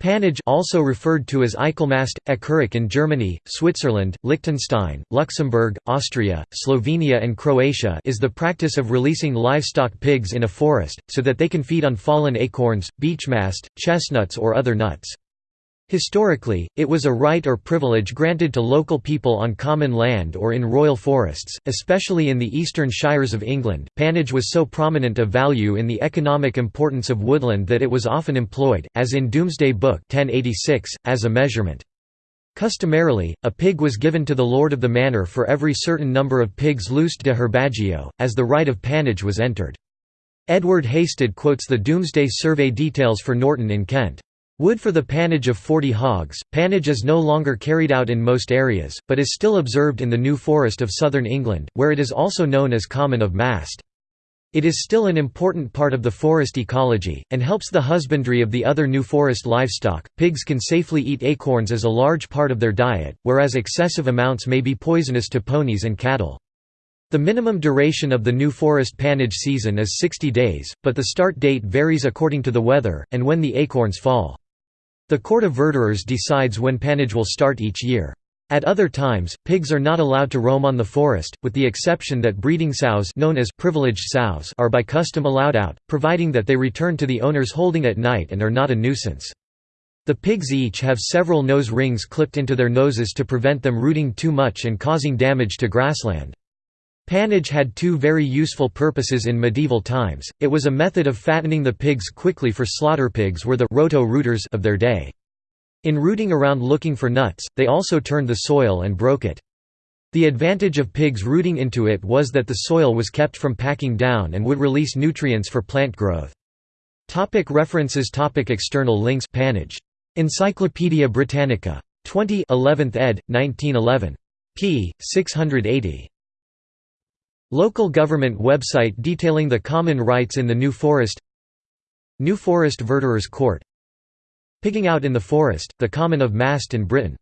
Pannage also referred to as Eichelmast, Eckerich in Germany, Switzerland, Liechtenstein, Luxembourg, Austria, Slovenia and Croatia is the practice of releasing livestock pigs in a forest, so that they can feed on fallen acorns, beechmast, chestnuts or other nuts. Historically, it was a right or privilege granted to local people on common land or in royal forests, especially in the eastern shires of England. Pannage was so prominent a value in the economic importance of woodland that it was often employed, as in Domesday Book 1086, as a measurement. Customarily, a pig was given to the lord of the manor for every certain number of pigs loosed de herbaggio, as the right of pannage was entered. Edward Hasted quotes the Doomsday survey details for Norton in Kent. Wood for the pannage of 40 hogs. Pannage is no longer carried out in most areas, but is still observed in the New Forest of southern England, where it is also known as common of mast. It is still an important part of the forest ecology, and helps the husbandry of the other New Forest livestock. Pigs can safely eat acorns as a large part of their diet, whereas excessive amounts may be poisonous to ponies and cattle. The minimum duration of the New Forest pannage season is 60 days, but the start date varies according to the weather, and when the acorns fall. The Court of Verderers decides when pannage will start each year. At other times, pigs are not allowed to roam on the forest, with the exception that breeding sows known as privileged sows are by custom allowed out, providing that they return to the owner's holding at night and are not a nuisance. The pigs each have several nose rings clipped into their noses to prevent them rooting too much and causing damage to grassland. Pannage had two very useful purposes in medieval times, it was a method of fattening the pigs quickly for slaughter pigs were the roto-rooters of their day. In rooting around looking for nuts, they also turned the soil and broke it. The advantage of pigs rooting into it was that the soil was kept from packing down and would release nutrients for plant growth. Topic references topic External links Pannage. Encyclopædia Britannica. 20 11th ed., 1911. p. 680. Local government website detailing the common rights in the New Forest New Forest Verderers Court. Pigging out in the forest, the common of Mast in Britain